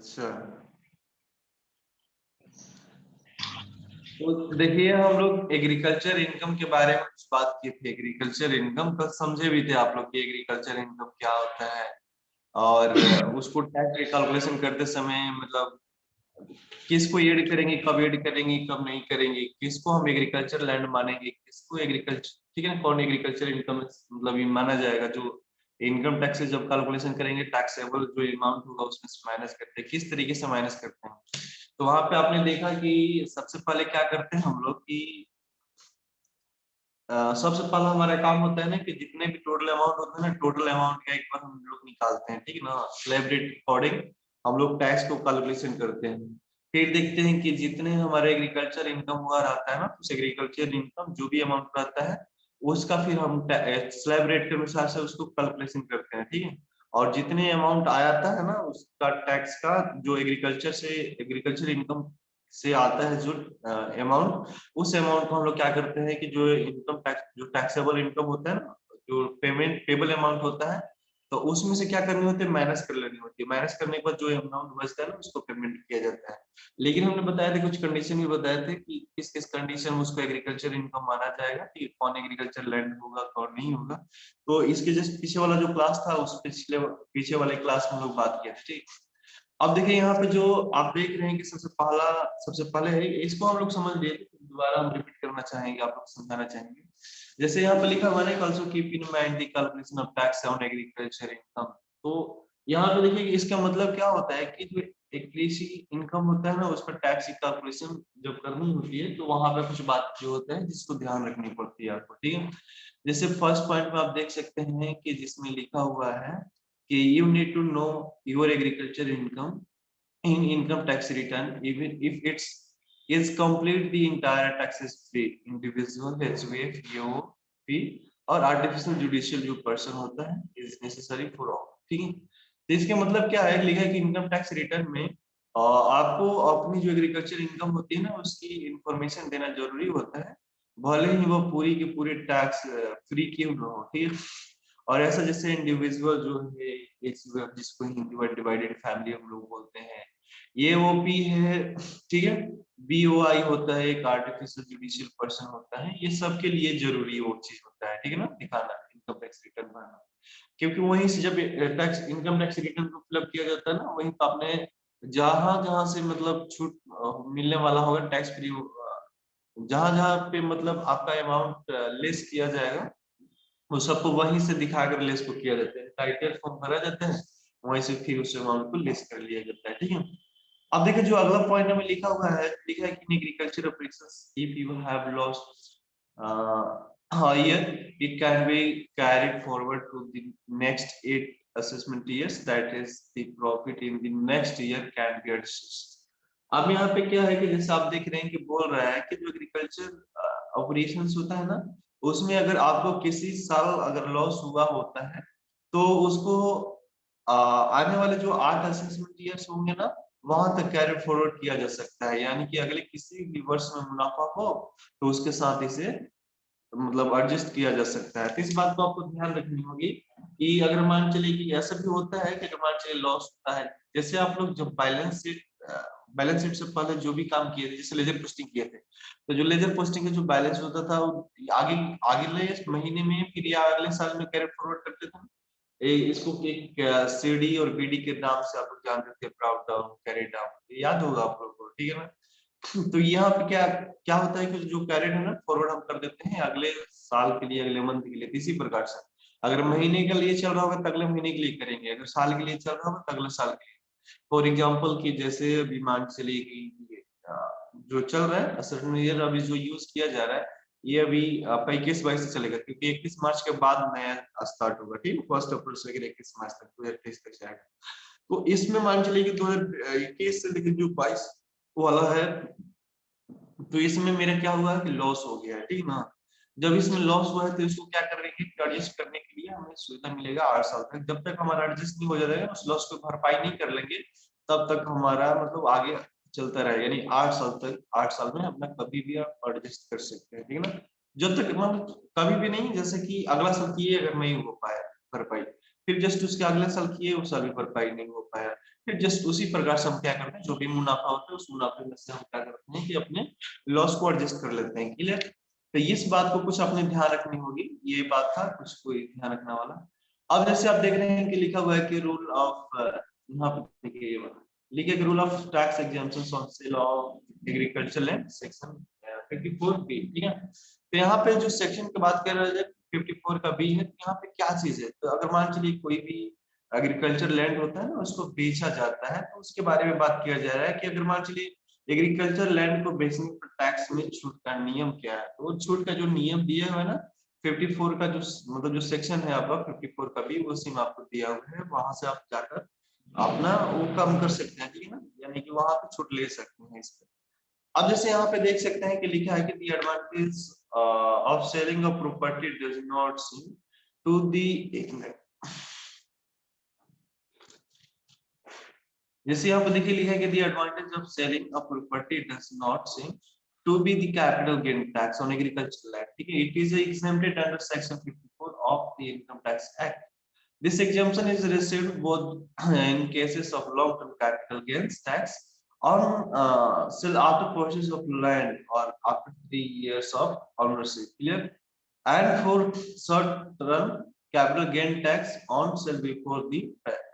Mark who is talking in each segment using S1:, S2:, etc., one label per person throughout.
S1: अच्छा तो देखिए, हम लोग एग्रीकल्चर इनकम के बारे में कुछ बात की थी। एग्रीकल्चर इनकम कल समझे भी थे आप लोग कि एग्रीकल्चर इनकम क्या होता है। और उसको टैक्स कैलकुलेशन करते समय मतलब किसको एड करेंगे, कब एड करेंगे, कब नहीं करेंगे, किसको हम एग्रीकल्चर लैंड मानेंगे, किसको एग्रीकल्चर ठीक है ना, कौन एग्रीकल्चर इनकम मतलब ये माना जाएगा जो इनकम टैक्स जब कैलकुलेशन करेंगे टैक्सेबल जो अमाउंट होगा उसमें से माइनस करते हैं। किस तरीके से माइनस करते हैं? तो वहाँ पे आपने देखा कि सबसे पहले क्या करते हैं हम लोग कि सबसे पहला हमारा काम होता है ना कि जितने भी टोटल अमाउंट होता है ना टोटल अमाउंट का एक बार हम लोग निकालते हैं, ठीक है ना? स्लैब रेट अकॉर्डिंग हम लोग टैक्स को कैलकुलेशन करते हैं। फिर देखते हैं कि जितने हमारे एग्रीकल्चर इनकम हुआ, रहता है ना, उस एग्रीकल्चर इनकम जो भी अमाउंट रहता है उसका फिर हम स्लैब रेट के अनुसार से उसको कैलकुलेशन करते हैं, ठीक है? और जितने अमाउंट आता है ना, उसका टैक्स का, जो एग्रीकल्चर से एग्रीकल्चर इनकम से आता है, जो अमाउंट उस अमाउंट को हम लोग क्या करते हैं कि जो इनकम टैक्स जो टैक्सेबल इनकम होता है ना, जो पेमेंट पेबल अमाउंट होता है तो उसमें से क्या करनी होती है? माइनस कर लेनी होती है। माइनस करने के बाद जो अमाउंट बचता है ना, उसको पेमेंट किया जाता है। लेकिन हमने बताया था, कुछ कंडीशन भी बताए थे कि किस किस कंडीशन में उसको एग्रीकल्चर इनकम माना जाएगा, कि कौन एग्रीकल्चर लैंड होगा, कौन नहीं होगा। तो इसके जस्ट पीछे वाला जो क्लास था, उस पिछले, पीछे वाले क्लास में लोग बात थे, ठीक अब देखिए, यहाँ पे जो आप देख रहे हैं कि सबसे पहला, सबसे पहले है, इसको हम लोग समझ लिए, दोबारा हम रिपीट करना चाहेंगे, आप लोग समझाना चाहेंगे। जैसे यहाँ पे लिखा हुआ है keep in mind on agriculture income तो यहाँ पे देखिए इसका मतलब क्या होता है कि जो एक कृषि इनकम होता है ना उस पर टैक्स की कैलकुलेशन जब करनी होती है तो वहाँ पे कुछ बात जो होता है जिसको ध्यान रखनी पड़ती है आपको, ठीक है? जैसे फ़र्स्ट पॉइंट में आप देख सकते हैं कि जिसमें लिखा हुआ है कि you need to know your agriculture income in income tax return even if it's is complete the entire taxes free. Individual HVF EOP और आर्टिफिशियल जुडिशियल जो पर्सन होता है इज़ नेसेसरी फॉर ऑल ठीक है? तो इसके मतलब क्या है? लिखा है कि इनकम टैक्स रिटर्न में आपको अपनी जो एग्रीकल्चर इनकम होती है ना, उसकी इंफॉर्मेशन देना ज़रूरी होता है। भले ही वो पूरी की पूरी टैक्स फ्री क्यों ना हो, ठीक है? और ऐसा जैसे इंडिविजुअल जो है जिसको हिंदी में डिवाइडेड फैमिली हम लोग बोलते हैं, ये वो पी है, ठीक है? बी ओ आई होता है, एक आर्टिफिशियल जुडिशियल पर्सन होता है, ये सबके लिए ज़रूरी वो चीज़ होता है, ठीक है ना? दिखाना इनकम टैक्स रिटर्न भरना क्योंकि वहीं से जब टैक्स इनकम टैक्स रिटर्न को फिलअप किया जाता है ना, वहीं पर आपने जहाँ जहाँ से मतलब छूट मिलने वाला होगा टैक्स फ्री जहाँ जहाँ पे मतलब आपका अमाउंट लेस किया जाएगा, वो सबको वहीं से दिखाकर लेस को किया जाता है। टाइटल फॉर्म भरा जाता है, वहीं से फिर उस अमाउंट को लेस कर लिया जाता है, ठीक है? अब देखिए जो अगला पॉइंट में लिखा हुआ है लिखा है कि agriculture operations if you have lost higher it can be carried forward to the next eight assessment years that is the profit in the next year can be adjusted अब यहाँ पे क्या है कि जैसे आप देख रहे हैं कि बोल रहा है कि जो एग्रीकल्चर ऑपरेशंस होता है ना उसमें अगर आपको किसी साल अगर लॉस हुआ होता है तो उसको आ, आने वाले जो आठ असेसमेंट ईयर्स होंगे ना वहाँ तक कैरी फॉरवर्ड किया जा सकता है। यानी कि अगले किसी भी वर्ष में मुनाफा हो तो उसके साथ इसे मतलब एडजस्ट किया जा सकता है। तो इस बात को आपको ध्यान रखनी होगी कि अगर मान चले कि ऐसा भी होता है कि अगर मान चले लॉस होता है, जैसे आप लोग जब बैलेंस शीट बैलेंस शीट से पहले जो भी काम किए थे, जैसे लेजर पोस्टिंग किए थे तो जो लेजर पोस्टिंग का जो बैलेंस होता था, वो आगे आगे महीने में, फिर या अगले साल में कैरी फॉरवर्ड करते थे? इसको एक सीडी और बीडी के नाम से आप लोग जानते थे प्राउड डाउन कैरी डाउन याद होगा आप लोगों को, ठीक है ना? तो यहाँ पे क्या क्या होता है कि जो कैरेट है ना फॉरवर्ड हम कर देते हैं अगले साल के लिए, अगले मंथ के लिए इसी प्रकार से। अगर महीने के लिए चल रहा होगा तो अगले महीने के लिए करेंगे। अगर साल के लिए चल रहा होगा तो अगले साल के लिए। फॉर एग्ज़ाम्पल की जैसे अभी मान चलेगी जो चल रहा है अभी जो यूज़ किया जा रहा है ये अभी आपका इक्कीस बाईस से चलेगा, क्योंकि इक्कीस मार्च के बाद नया स्टार्ट होगा, ठीक है? फ़र्स्ट अप्रैल से लेकर इक्कीस मार्च तक, दो हज़ार तेईस तक जाएगा। तो इसमें मान चलिए कि दो हज़ार इक्कीस से लेकर जो बाईस वाला है तो इसमें मेरा क्या हुआ कि लॉस हो गया है ठीक ना? जब इसमें लॉस हुआ है तो इसको क्या करेंगे एडजस्ट करने के लिए हमें सुविधा मिलेगा आठ साल तक। जब तक हमारा एडजस्ट नहीं हो जाएगा उस लॉस को भरपाई नहीं कर लेंगे, तब तक हमारा मतलब आगे चलता रहे, यानी आठ साल तक, आठ साल में अपना कभी भी आप एडजस्ट कर सकते हैं, ठीक है ना? जब तक मतलब कभी भी नहीं, जैसे कि अगला साल किए अगर नहीं हो पाया भरपाई फिर जस्ट उसके अगले साल किए उस साल भी भरपाई नहीं हो पाया, फिर जस्ट उसी प्रकार से हम क्या करते हैं, जो भी मुनाफा होता है, उस मुनाफे में से हम क्या करते हैं कि अपने लॉस को एडजस्ट कर लेते हैं क्लियर तो इस बात को कुछ आपने ध्यान रखनी होगी, ये बात था, कुछ कोई ध्यान रखने वाला। अब जैसे आप देख रहे हैं कि लिखा हुआ है कि रूल ऑफ़ यहाँ पे देखिए ये वाला rule of tax exemption on sale of agriculture land section 54 B ठीक है? तो यहाँ पे जो सेक्शन की बात कर रहे हैं 54 का बी है यहाँ पे क्या चीज़ है? तो अगर मान चलिए कोई भी एग्रीकल्चर लैंड होता है ना, उसको बेचा जाता है तो उसके बारे में बात किया जा रहा है कि अगर मान चलिए एग्रीकल्चर लैंड को बेचने पर टैक्स में छूट का नियम क्या है? तो छूट का जो नियम दिया हुआ है ना 54 का जो मतलब जो सेक्शन है आपका 54 का भी वो सिम आपको दिया हुआ है, वहाँ से आप जाकर अपना वो कम कर सकते हैं ठीक है ना यानी कि वहाँ पे छूट ले सकते हैं इसका अब जैसे यहाँ पे देख सकते हैं कि लिखा है कि the advantage of selling a property does not seem to the एक मिनट जैसे यहाँ पे देखिए लिखा है कि the advantage of selling a property does not seem to be the capital gain tax on agricultural land. ठीक है, it is exempted under section 54 of the income tax act. this exemption is received both in cases of long term capital gains tax on uh, sale after purchase of land or after 3 years of ownership clear and for short term capital gain tax on sale before the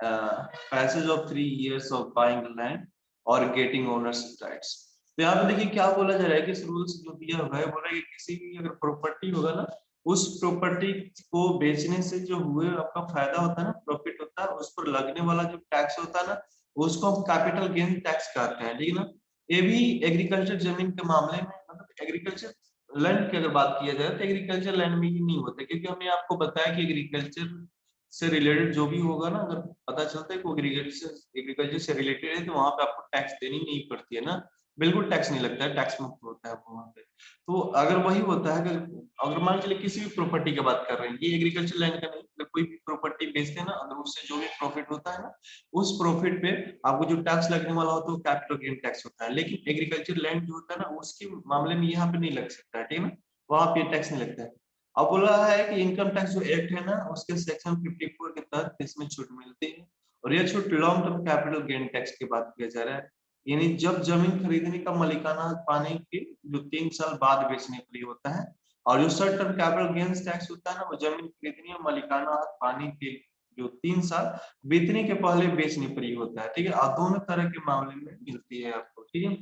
S1: uh, passage of 3 years of buying land or getting ownership rights तो यहाँ पे देखिए क्या बोला जा रहा है कि इस रूल्स जो दिया हुआ है बोल रहा है कि किसी भी अगर प्रॉपर्टी होगा ना उस प्रॉपर्टी को बेचने से जो हुए आपका फ़ायदा होता है ना प्रॉफिट होता है, उस पर लगने वाला जो टैक्स होता है ना, उसको हम कैपिटल गेन टैक्स कहते हैं, ठीक है ना? ये भी एग्रीकल्चर ज़मीन के मामले में मतलब एग्रीकल्चर लैंड की अगर बात किया जाए तो एग्रीकल्चर लैंड में ही नहीं होता, क्योंकि हमने आपको बताया कि एग्रीकल्चर से रिलेटेड जो भी होगा ना, अगर पता चलता है कि एग्रीकल्चर एग्रीकल्चर से रिलेटेड है तो वहाँ पे आपको टैक्स देनी नहीं पड़ती है ना? बिल्कुल टैक्स नहीं लगता है, टैक्स मुक्त होता है वहाँ पे। तो अगर वही होता है, अगर अगर मान चलिए किसी भी प्रॉपर्टी की बात कर रहे हैं, ये एग्रीकल्चर लैंड का नहीं अगर कोई भी प्रॉपर्टी बेचते हैं ना, अगर उससे जो भी प्रॉफिट होता है ना, उस प्रॉफिट पे आपको जो टैक्स लगने वाला होता है, वो कैपिटल गेन टैक्स होता है। लेकिन एग्रीकल्चर लैंड जो होता है ना, उसके मामले में यहाँ पे नहीं लग सकता है ठीक है ना? वहाँ पे टैक्स नहीं लगता है। अब बोला है कि इनकम टैक्स जो एक्ट है ना, उसके सेक्शन 54 के तहत इसमें छूट मिलती है। और यह छूट long term capital gain tax की बात किया जा रहा है। यानी जब ज़मीन खरीदने का मलिकाना पाने के जो तीन साल बाद बेचने के लिए होता है, और जो short term capital gains tax होता है ना, वो ज़मीन खरीदने और मलिकाना पाने के जो तीन साल बीतने के पहले बेचने पर ही होता है, ठीक है? और दोनों तरह के मामले में मिलती है आपको, ठीक है?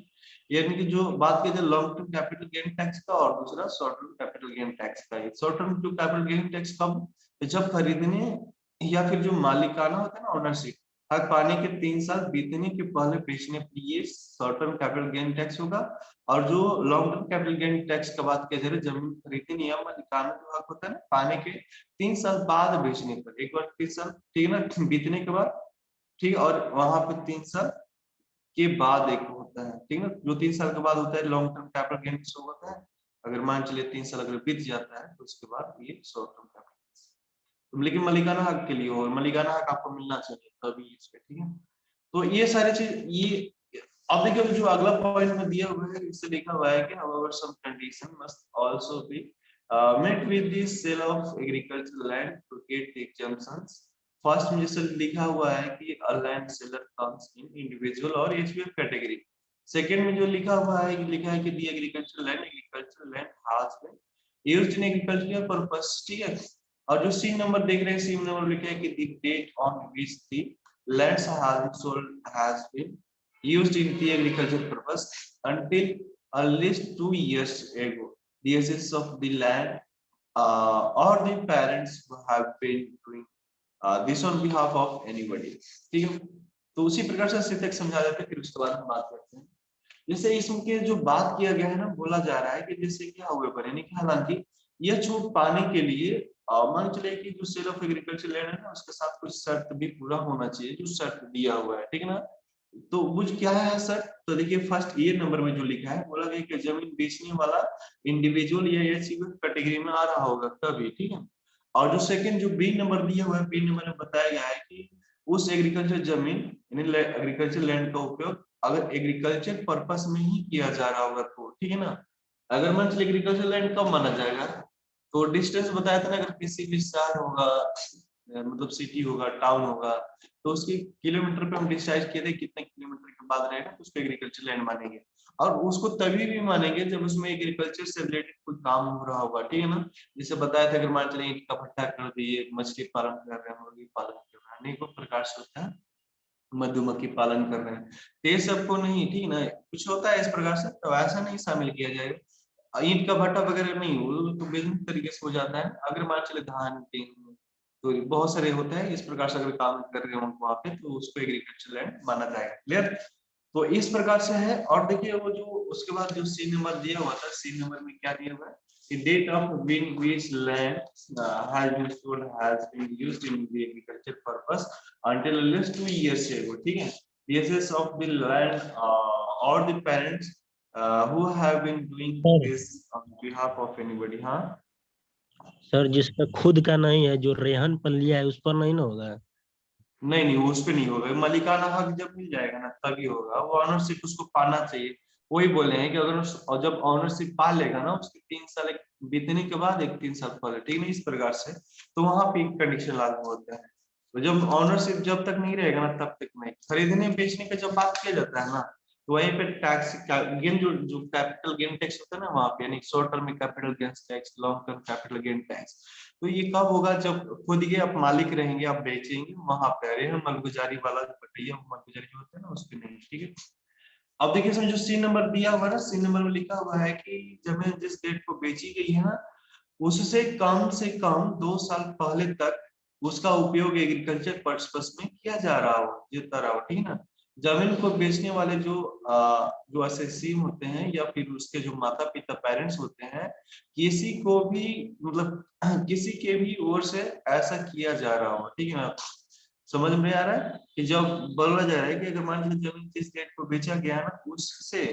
S1: यानी कि जो बात की जाए long term capital gain tax का और दूसरा short term capital gain tax का शॉर्ट टर्म जो कैपिटल गेन टैक्स कब? जब खरीदने या फिर जो मालिकाना होता है ना ओनरशिप हक पाने के तीन साल बीतने के पहले बेचने पर ये short term capital gain tax होगा और जो long term capital gain tax का बात किया जा रहा है, ज़मीन खरीदने नियम कानून जो हक होता है ना, पाने के तीन साल बाद बेचने पर, एक बार तीन साल, ठीक है ना, बीतने के बाद, ठीक, और वहाँ पर तीन साल के बाद एक होता है, ठीक है जो तीन साल के बाद होता है long term capital gain tax होता है, अगर मान चलिए तीन साल अगर बीत जाता है तो उसके बाद ये शॉर्ट टर्म कैपिटल लेकिन मलिकाना हक के लिए और मलिकाना हक आपको मिलना चाहिए तभी इस पे, ठीक है? तो ये सारे चीज़, ये, अब देखिए जो अगला पॉइंट में दिया हुआ है, इससे uh, लिखा हुआ है कि however some condition must also be met with the sale of agricultural land to get the exemptions first में जैसे लिखा हुआ है कि a land seller comes in individual और एचबीएफ कैटेगरी सेकंड में जो लिखा हुआ है, लिखा है कि the agricultural land agriculture land has been used in agricultural purpose ठीक है? और जो सीम नंबर देख रहे हैं सीन नंबर लिखा है कि the date on which the lands has sold has been used in the agriculture purpose until at least 2 years ago the assets of the land और the parents have been doing this on behalf of anybody ठीक है? तो उसी प्रकार से सिर्फ़ एक समझा देते हैं, फिर उसके बाद हम बात करते हैं। जैसे इसमें जो बात किया गया है ना, बोला जा रहा है कि जैसे क्या हुआ पर हालाँकि यह छूट पाने के लिए मान चले कि जो सेल ऑफ़ एग्रीकल्चर लैंड है ना, उसके साथ कुछ शर्त भी पूरा होना चाहिए, जो शर्त दिया हुआ है, ठीक है ना? तो वो क्या है सर तो देखिए फ़र्स्ट ये नंबर में जो लिखा है, बोला गया कि ज़मीन बेचने वाला इंडिविजुअल या एचसी कैटेगरी में आ रहा होगा तभी, ठीक है? और जो सेकंड जो बी नंबर दिया हुआ है बी नंबर में बताया गया है कि उस एग्रीकल्चर ज़मीन, यानी एग्रीकल्चर लैंड का उपयोग अगर एग्रीकल्चर पर्पस में ही किया जा रहा होगा तो ठीक है ना? अगर चलिए एग्रीकल्चर लैंड कब माना जाएगा? तो डिस्टेंस बताया था ना, अगर किसी भी शहर होगा मतलब सिटी होगा टाउन होगा तो उसकी किलोमीटर पे हम डिसाइड किए थे, कितने किलोमीटर के बाद रहेगा तो उसको एग्रीकल्चर लैंड मानेंगे। और उसको तभी भी मानेंगे जब उसमें एग्रीकल्चर से रिलेटेड कोई काम हो रहा होगा, ठीक है ना? जैसे बताया था, अगर मान चले ईट का भट्टा कर दिए, मछली पालन कर रहे हैं, मुर्गी पालन कर रहे हैं, अनेकों प्रकार से होता है, मधुमक्खी पालन कर रहे हैं तो ये सबको नहीं, ठीक है ना? कुछ होता है इस प्रकार से तो ऐसा नहीं शामिल किया जाएगा। ईट का भट्टा वगैरह नहीं हो तो विभिन्न तरीके से हो जाता है। अगर मान चले धान गेहूँ तो बहुत सारे होता है। इस प्रकार से अगर काम कर रहे हो वहाँ पे तो उसको एग्रीकल्चर लैंड माना जाएगा। क्लियर तो इस प्रकार से है। और देखिए वो जो उसके बाद जो सी नंबर दिया हुआ था सी नंबर में क्या दिया हुआ है? The date of when which land uh, has been sold has been used in the agriculture purpose until at least two years. ठीक है? Assets of the land uh, or the parents uh, who have been doing Sir. this on behalf of anybody. हाँ
S2: sir जिसका खुद का नहीं है जो रेहन पर लिया है उस पर नहीं ना होगा?
S1: नहीं नहीं उस पे नहीं होगा। मालिकाना हक जब मिल जाएगा ना तभी होगा। वो ऑनरशिप उसको पाना चाहिए। वही बोले हैं कि अगर उस जब ऑनरशिप पा लेगा ना उसके तीन साल एक बीतने के बाद एक तीन साल पहले ठीक है इस प्रकार से तो वहाँ पे कंडीशन लागू होता है। तो जब ऑनरशिप जब तक नहीं रहेगा ना तब तक नहीं। खरीदने बेचने का जब बात किया जाता है ना तो वहीं पे टैक्स गेन जो जो कैपिटल गेन टैक्स होता है ना वहाँ पे, यानी शॉर्ट टर्म में capital gain tax long term capital gain tax तो ये कब होगा जब खुद के आप मालिक रहेंगे, आप बेचेंगे, वहाँ पे अरे मलगुजारी वाला जो बटैया मलगुजारी जो होता है ना, उस पर नहीं, ठीक है? अब देखिए इसमें जो सी नंबर दिया हुआ है सी नंबर में लिखा हुआ है कि ज़मीन जिस डेट को बेची गई है ना, उससे कम से कम दो साल पहले तक उसका उपयोग एग्रीकल्चर पर्पस में किया जा रहा हो, जितना रहा हो, ठीक है ना? ज़मीन को बेचने वाले जो आ, जो असेसी होते हैं या फिर उसके जो माता पिता पेरेंट्स होते हैं किसी को भी मतलब किसी के भी ओर से ऐसा किया जा रहा हो ठीक है ना? समझ में आ रहा है? कि जब बोला जा रहा है कि अगर मान लीजिए ज़मीन जिस डेट को बेचा गया ना उससे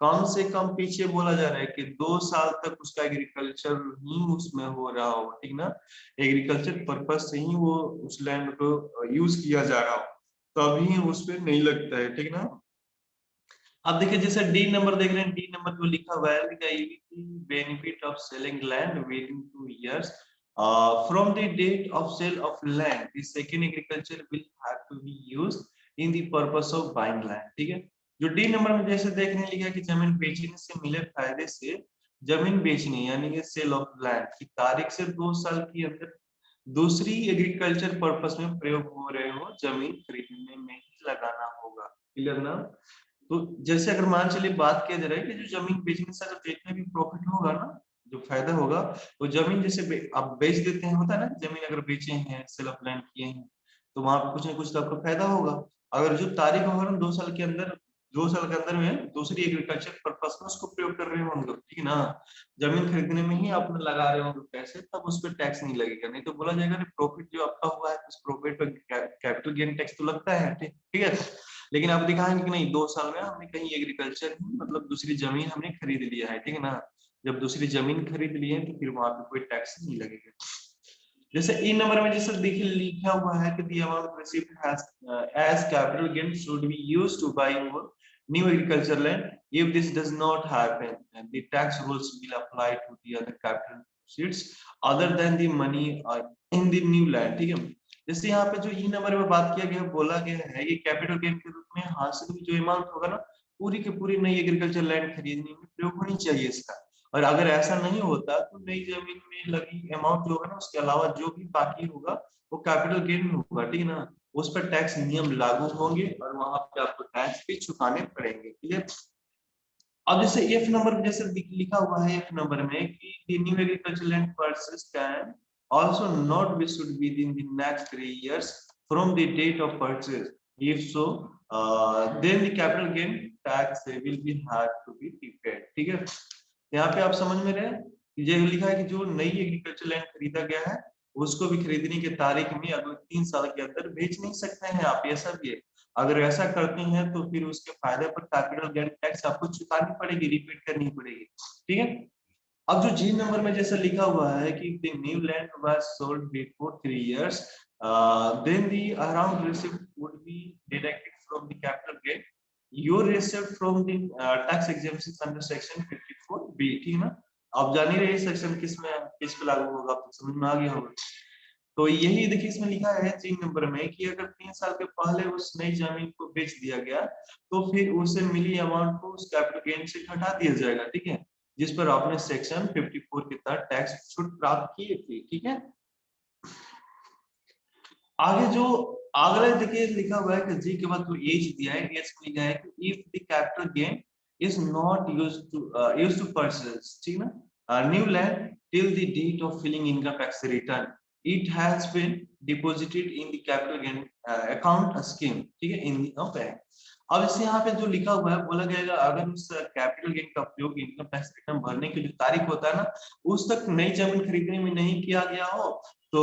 S1: कम से कम पीछे बोला जा रहा है कि दो साल तक उसका एग्रीकल्चर ही उसमें हो रहा हो ठीक ना? एग्रीकल्चर पर्पज से ही वो उस लैंड को यूज़ किया जा रहा हो। तभी उस पर नहीं लगता है ठीक ना अब देखिए जैसे डी नंबर देख रहे हैं डी नंबर जो लिखा हुआ है benefit of selling land within two years from the date of sale of land, the second agriculture will have to be used in the purpose of buying land. ठीक है जो डी नंबर में जैसे देखने लिखा कि ज़मीन बेचने से मिले फ़ायदे से ज़मीन बेचने यानी कि सेल ऑफ़ लैंड की तारीख से दो साल के अंदर दूसरी एग्रीकल्चर पर्पस में प्रयोग हो रहे हो ज़मीन खरीदने में ही लगाना होगा। क्लियर ना? तो जैसे अगर मान चलिए बात किया जा रहा है कि जो ज़मीन बेचने से अगर जितना भी प्रॉफिट होगा ना, जो फ़ायदा होगा, वो तो ज़मीन जैसे आप बेच देते हैं, होता है ना ज़मीन अगर बेचे हैं सेल ऑफ़ लैंड किए हैं तो वहाँ पे कुछ ना कुछ तो आपको फ़ायदा होगा। अगर जो तारीख होगा ना दो साल के अंदर दो साल के अंदर में दूसरी एग्रीकल्चर पर्पज में उसको प्रयोग कर रहे होंगे ठीक है ना? ज़मीन खरीदने में ही आप लगा रहे होंगे पैसे तब उस पर टैक्स नहीं लगेगा। नहीं तो बोला जाएगा प्रॉफिट जो आपका हुआ है उस प्रॉफिट पर कैपिटल गेन टैक्स तो लगता है ठीक है? लेकिन आप दिखाएँगे कि नहीं दो साल में हमने कहीं एग्रीकल्चर मतलब दूसरी ज़मीन हमने खरीद लिया है ठीक है ना? जब दूसरी ज़मीन खरीद लिए तो फिर वहाँ पे कोई टैक्स नहीं लगेगा। जैसे ई नंबर में जैसे देखिए लिखा हुआ है कि received has uh, as capital gain should be used to buy more new agriculture land if this does not happen and the tax rules will apply to the other capital seats other than the money uh, in the new land जैसे यहाँ पे जो ई number में बात किया गया बोला गया है ये कैपिटल गेन के रूप में हासिल जो अमाउंट होगा ना पूरी की पूरी नई एग्रीकल्चर लैंड खरीदने में प्रयोग होनी चाहिए इसका। और अगर ऐसा नहीं होता तो नई ज़मीन में लगी अमाउंट जो है ना उसके अलावा जो भी बाकी होगा वो कैपिटल गेन होगा ठीक है ना? उस पर टैक्स नियम लागू होंगे और वहाँ पे आपको टैक्स भी चुकाने पड़ेंगे क्लियर अब जैसे एफ़ नंबर में जैसे लिखा हुआ है एफ़ नंबर में कि the new agriculture land purchase can also not be issued within the next three years from the date of purchase. If so uh, then the capital gain tax will be had to be ठीक है? यहाँ पे आप समझ में रहे? ये लिखा है कि जो नई एग्रीकल्चर लैंड खरीदा गया है उसको भी खरीदने की तारीख में अगले तीन साल के अंदर बेच नहीं सकते हैं आप भी है अगर ऐसा करते हैं तो फिर उसके फ़ायदे पर कैपिटल गेन टैक्स आपको चुकानी पड़ेगी रिपीट करनी पड़ेगी। ठीक है? अब जो जी नंबर में जैसा लिखा हुआ है कि the new land was sold before three years then the around receipt would be deducted from the capital gain receipt from the uh, tax exemption under section 54 b ठीक है ना? आप जान ही रहे सेक्शन किसमें, किस पे लागू होगा आपको समझ में आ गया होगा। तो यही देखिए इसमें लिखा है तीन नंबर में कि अगर तीन साल के पहले उस नई ज़मीन को बेच दिया गया तो फिर उसे मिली अमाउंट को उस कैपिटल गेन से घटा दिया जाएगा, ठीक है? जिस पर आपने सेक्शन 54 के तहत टैक्स छूट प्राप्त किए थे, ठीक है? आगे जो अगला देखिए लिखा हुआ है कि जी के बाद तो एज दिया है एज लिखा है कि if the capital gain is not used to used to purchase ठीक ना new land till the date of filling income tax return it has been deposited in the capital gain uh, account scheme ठीक है in the bank अब इसे यहाँ पे जो लिखा हुआ है बोला गया अगर उस कैपिटल गेन का उपयोग इनकम टैक्स रिटर्न भरने की जो तारीख होता है ना उस तक नई ज़मीन खरीदने में नहीं किया गया हो तो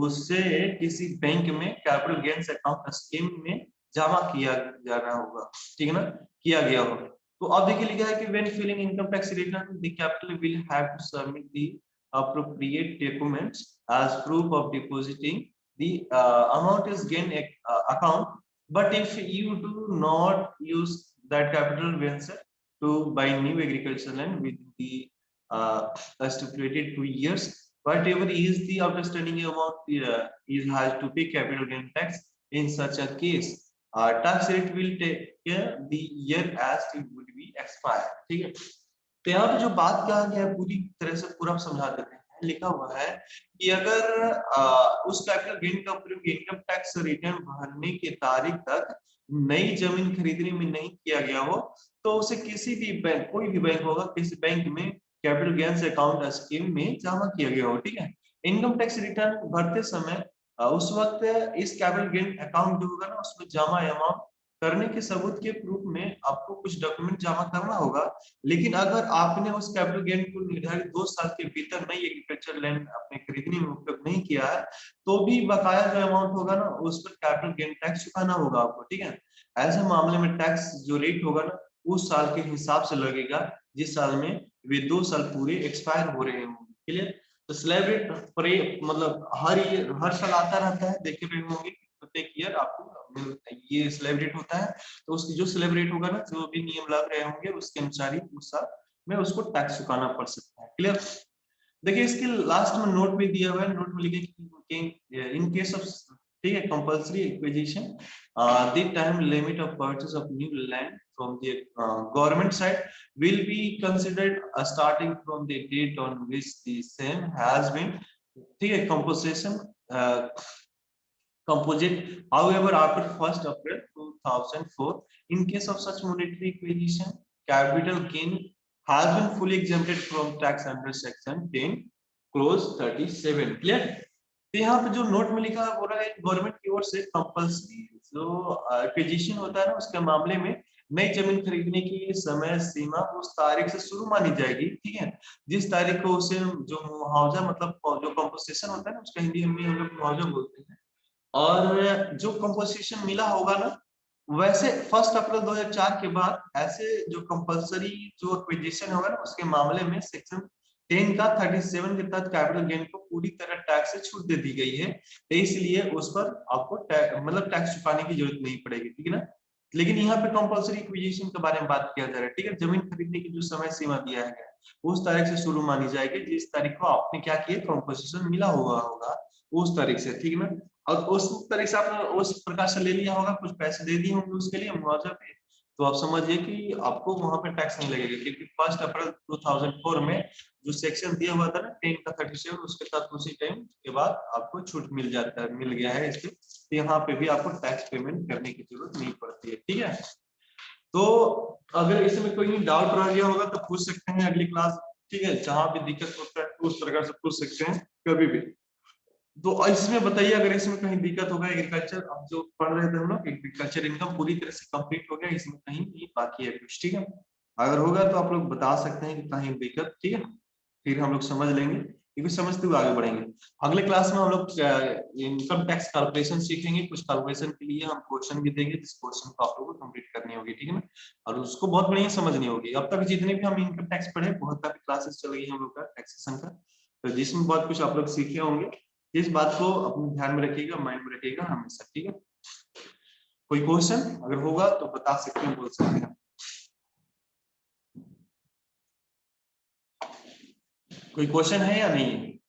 S1: उससे किसी बैंक में कैपिटल गेन्स अकाउंट स्कीम में जमा किया जाना होगा ठीक है ना किया गया हो। तो अब देखिए लिखा है कि when filling income tax return the capital will have to submit the appropriate documents as proof of depositing the uh, amount is gain uh, account but if you do not use that capital venture to buy new agricultural land with the uh, stipulated two years whatever is the outstanding amount uh, is has to pay capital gain tax in such a case Uh, tax rate will take uh, the year as it would be expired ठीक है? तो यहाँ पे जो बात कहा गया है पूरी तरह से पूरा समझा देते हैं। लिखा हुआ है कि अगर आ, उस कैपिटल गेन का प्रयोग इनकम टैक्स रिटर्न भरने की तारीख तक नई ज़मीन खरीदने में नहीं किया गया हो तो उसे किसी भी बैंक कोई भी बैंक होगा किसी बैंक में कैपिटल गेन्स अकाउंट स्कीम में जमा किया गया हो ठीक है? इनकम टैक्स रिटर्न भरते समय उस वक्त इस कैपिटल गेन अकाउंट जो होगा ना, उसमें जमा अमाउंट करने के सबूत के प्रूफ में आपको कुछ डॉक्यूमेंट जमा करना होगा। लेकिन अगर आपने उस कैपिटल गेन को निर्धारित दो साल के भीतर नई एग्रीकल्चर लैंड अपने खरीदने में उपयोग नहीं किया है तो भी बकाया जो अमाउंट होगा ना, उस पर कैपिटल गेन टैक्स चुकाना होगा आपको, ठीक है? ऐसे मामले में टैक्स जो रेट होगा ना, उस साल के हिसाब से लगेगा, जिस साल में वे दो साल पूरे एक्सपायर हो रहे होंगे क्लियर तो सेलिब्रेट रेट मतलब हर हर साल आता रहता है, देखे रहे होंगे प्रत्येक ईयर आपको ये सेलिब्रेट होता है। तो उसकी जो सेलिब्रेट होगा ना, जो भी नियम लग रहे होंगे, उसके अनुसार ही उस साल में उसको टैक्स चुकाना पड़ सकता है। क्लियर देखिए, इसके लास्ट में नोट भी दिया हुआ है नोट में लिखे इन केस ऑफ़ ठीक है compulsory acquisition the time limit of purchase of new land from the government side will be considered starting from the date on which the same has been ठीक है composition composite. However, after 1st April 2004, in case of such monetary acquisition, capital gain has been fully exempted from tax under section 10 clause 37. Clear? तो यहाँ पे जो note में लिखा बोला है गवर्नमेंट की ओर से कंपल्सरी जो एक्विजिशन होता है ना, उसके मामले में नई ज़मीन खरीदने की समय सीमा उस तारीख से शुरू मानी जाएगी, ठीक है? जिस तारीख को उसे जो मुआवजा मतलब जो कंपोजिशन होता है ना, उसका हिंदी में हम लोग मुआवजा बोलते हैं। और जो कंपोजिशन मिला होगा ना, वैसे फ़र्स्ट अप्रैल 2004 के बाद ऐसे जो कंपलसरी जो एक्विजिशन होगा ना, उसके मामले में सेक्शन 10 का 37 के तहत कैपिटल गेन को पूरी तरह टैक्स से छूट दे दी गई है। तो इसलिए उस पर आपको मतलब टैक्स चुकाने की ज़रूरत नहीं पड़ेगी, ठीक है ना? लेकिन यहाँ पे कंपलसरी एक्विजिशन के बारे में बात किया जा रहा है, ठीक है? ज़मीन खरीदने की जो समय सीमा दिया है उस तारीख से शुरू मानी जाएगी, जिस तारीख को आपने क्या किया कंपोजिशन मिला हुआ होगा, उस तारीख से, ठीक है ना? और उस तारीख से आपने उस प्रकार से ले लिया होगा, कुछ पैसे दे दिए होंगे उसके लिए, मुआवजा पे तो आप समझिए कि आपको वहाँ पे टैक्स नहीं लगेगा, क्योंकि फ़र्स्ट अप्रैल 2004 में जो सेक्शन दिया हुआ था ना टेन का थर्टी सेवन उसके साथ उसी टाइम के बाद आपको छूट मिल जाता है मिल गया है इसके तो यहाँ पे भी आपको टैक्स पेमेंट करने की ज़रूरत नहीं पड़ती है, ठीक है? तो अगर इसमें कोई डाउट रह गया होगा तो पूछ सकते हैं अगली क्लास ठीक है? जहाँ भी दिक्कत होता है, उस प्रकार से पूछ सकते हैं, कभी भी। तो इसमें बताइए, अगर इसमें कहीं दिक्कत होगा एग्रीकल्चर अब जो पढ़ रहे थे हम लोग एग्रीकल्चर इनकम पूरी तरह से कंप्लीट हो गया, इसमें कहीं भी बाकी है कुछ, ठीक है? अगर होगा तो आप लोग बता सकते हैं कि कहीं दिक्कत, ठीक है? फिर हम लोग समझ लेंगे, क्योंकि समझते हुए आगे बढ़ेंगे। अगले क्लास में हम लोग इनकम टैक्स कैलकुलेशन सीखेंगे, कुछ कैलकुलेशन के लिए हम क्वेश्चन भी देंगे, जिस क्वेश्चन को आप लोगों को कंप्लीट करनी होगी, ठीक है ना? और उसको बहुत बढ़िया समझनी होगी। अब तक जितने भी हम इनकम टैक्स पढ़े, बहुत काफ़ी क्लासेस चल गई हम लोग का टैक्सेशन का तो जिसमें बहुत कुछ आप लोग सीखे होंगे। इस बात को अपने ध्यान में रखिएगा माइंड में रखिएगा हमेशा, ठीक है? कोई क्वेश्चन अगर होगा तो बता सकते हैं, बोल सकते हैं। कोई क्वेश्चन है या नहीं? है